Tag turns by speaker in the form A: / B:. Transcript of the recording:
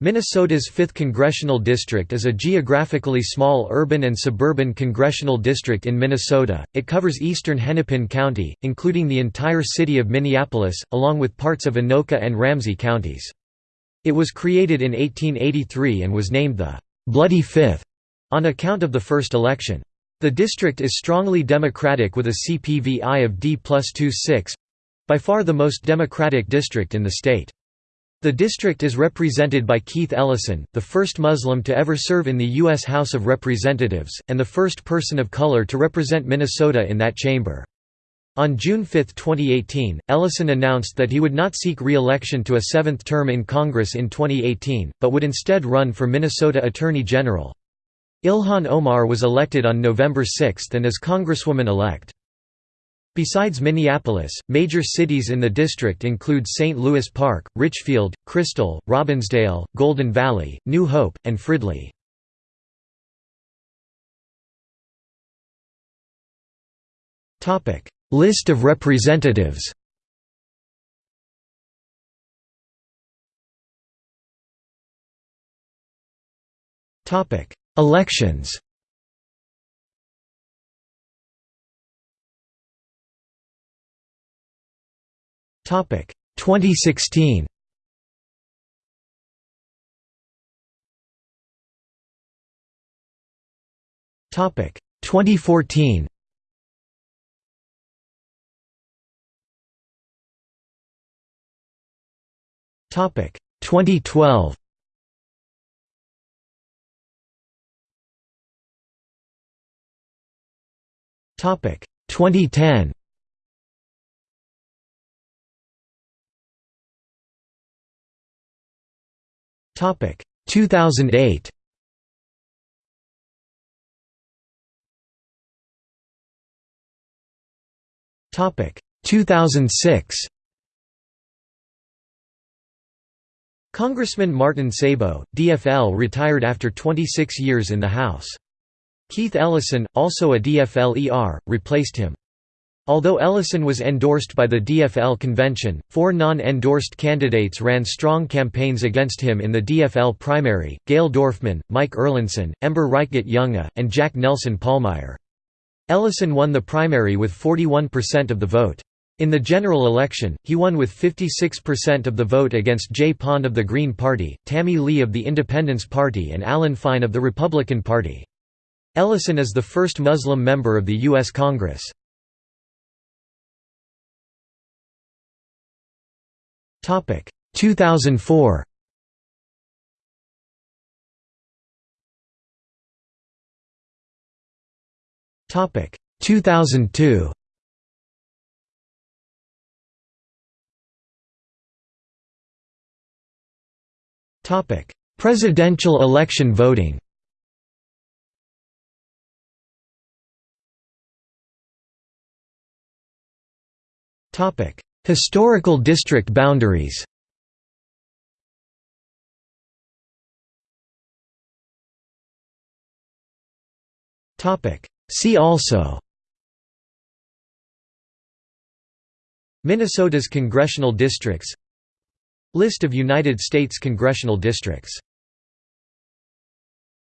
A: Minnesota's 5th Congressional District is a geographically small urban and suburban congressional district in Minnesota. It covers eastern Hennepin County, including the entire city of Minneapolis, along with parts of Anoka and Ramsey counties. It was created in 1883 and was named the Bloody Fifth on account of the first election. The district is strongly Democratic with a CPVI of D plus 26 by far the most Democratic district in the state. The district is represented by Keith Ellison, the first Muslim to ever serve in the U.S. House of Representatives, and the first person of color to represent Minnesota in that chamber. On June 5, 2018, Ellison announced that he would not seek re-election to a seventh term in Congress in 2018, but would instead run for Minnesota Attorney General. Ilhan Omar was elected on November 6 and is Congresswoman-elect. Besides Minneapolis, major cities in the district include St. Louis Park, Richfield, Crystal, Robbinsdale, Golden Valley, New Hope, and Fridley. List of representatives Elections Topic 2016. Topic 2014. Topic 2012. Topic 2010. Topic 2008. Topic 2006. Congressman Martin Sabo, DFL retired after 26 years in the House. Keith Ellison, also a DFL-ER, replaced him. Although Ellison was endorsed by the DFL convention, four non-endorsed candidates ran strong campaigns against him in the DFL primary, Gail Dorfman, Mike Erlandson, Ember Reichgott Junge, and Jack Nelson Pallmeyer. Ellison won the primary with 41% of the vote. In the general election, he won with 56% of the vote against Jay Pond of the Green Party, Tammy Lee of the Independence Party and Alan Fine of the Republican Party. Ellison is the first Muslim member of the U.S. Congress. Topic 2004. Topic 2002. Topic: Presidential election voting. Topic: Historical district boundaries. See also. Minnesota's congressional districts. List of United States congressional districts